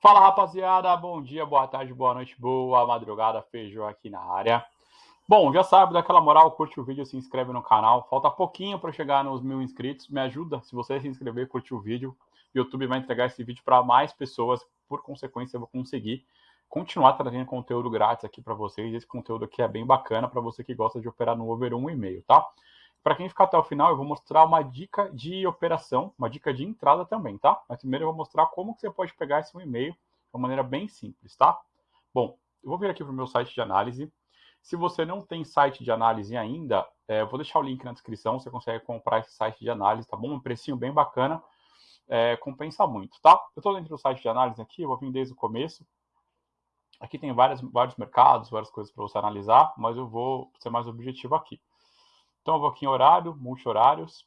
Fala rapaziada, bom dia, boa tarde, boa noite, boa madrugada, feijão aqui na área. Bom, já sabe, daquela moral, curte o vídeo, se inscreve no canal. Falta pouquinho para chegar nos mil inscritos. Me ajuda, se você se inscrever, curtir o vídeo. O YouTube vai entregar esse vídeo para mais pessoas. Por consequência, eu vou conseguir continuar trazendo conteúdo grátis aqui para vocês. Esse conteúdo aqui é bem bacana para você que gosta de operar no over 1,5, tá? Para quem ficar até o final, eu vou mostrar uma dica de operação, uma dica de entrada também, tá? Mas primeiro eu vou mostrar como que você pode pegar esse e-mail de uma maneira bem simples, tá? Bom, eu vou vir aqui para o meu site de análise. Se você não tem site de análise ainda, é, eu vou deixar o link na descrição, você consegue comprar esse site de análise, tá bom? Um precinho bem bacana, é, compensa muito, tá? Eu estou dentro do site de análise aqui, eu vou vir desde o começo. Aqui tem várias, vários mercados, várias coisas para você analisar, mas eu vou ser mais objetivo aqui. Então eu vou aqui em horário, multi-horários.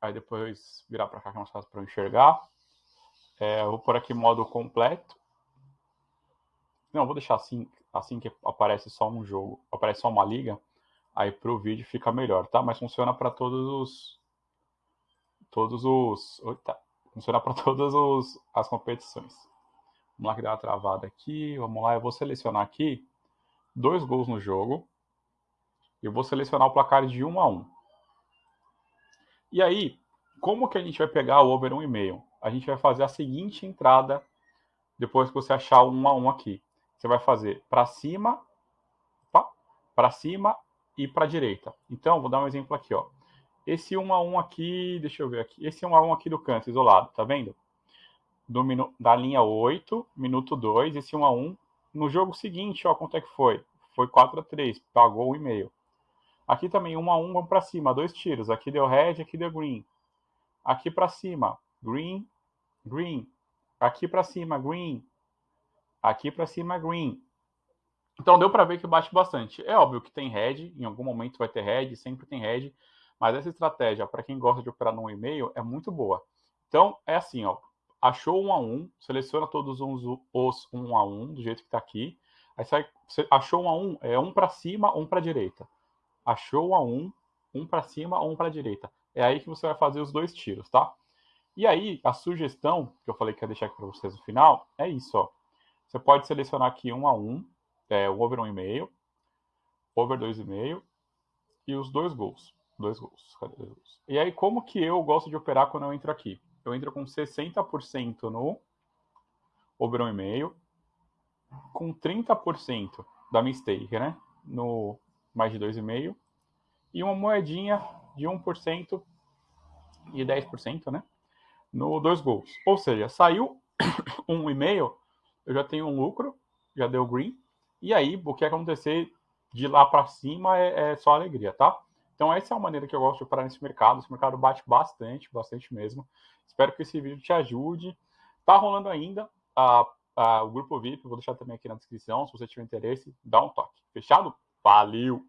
Aí depois virar para cá que é mais fácil para eu enxergar. É, eu vou por aqui modo completo. Não, vou deixar assim, assim que aparece só um jogo, aparece só uma liga. Aí para o vídeo fica melhor, tá? Mas funciona para todos os... Todos os... Oita, funciona para todas os, as competições. Vamos lá que dá uma travada aqui. Vamos lá, eu vou selecionar aqui dois gols no jogo. Eu vou selecionar o placar de 1 a 1. E aí, como que a gente vai pegar o over 1,5? A gente vai fazer a seguinte entrada depois que você achar o 1 a 1 aqui. Você vai fazer para cima, para cima e para direita. Então, vou dar um exemplo aqui, ó. Esse 1 a 1 aqui, deixa eu ver aqui. Esse 1 a 1 aqui do canto isolado, tá vendo? Do da linha 8, minuto 2, esse 1 a 1. No jogo seguinte, ó, quanto é que foi? Foi 4 a 3, pagou o e-mail. Aqui também, um a um, vamos para cima, dois tiros. Aqui deu red, aqui deu green. Aqui para cima, green, green. Aqui para cima, green. Aqui para cima, green. Então deu para ver que bate bastante. É óbvio que tem red, em algum momento vai ter red, sempre tem red. Mas essa estratégia, para quem gosta de operar no e-mail, é muito boa. Então, é assim, ó. Achou um a um, seleciona todos os, os um a um, do jeito que está aqui. Aí você achou um a um, é um para cima, um para direita achou a um, um para cima, um para direita. É aí que você vai fazer os dois tiros, tá? E aí, a sugestão que eu falei que ia deixar aqui para vocês no final é isso, ó. Você pode selecionar aqui um a um, é, o over 1,5, over 2,5 e os dois gols. Dois gols. Cadê dois gols? E aí, como que eu gosto de operar quando eu entro aqui? Eu entro com 60% no over 1,5, com 30% da mistake, né? No mais de 2,5%, e uma moedinha de 1% e 10%, né? No dois gols. Ou seja, saiu 1,5%, eu já tenho um lucro, já deu green, e aí o que acontecer de lá para cima é, é, só alegria, tá? Então essa é a maneira que eu gosto de operar nesse mercado. Esse mercado bate bastante, bastante mesmo. Espero que esse vídeo te ajude. Tá rolando ainda a, a, o grupo VIP, vou deixar também aqui na descrição. Se você tiver interesse, dá um toque. Fechado? Valeu!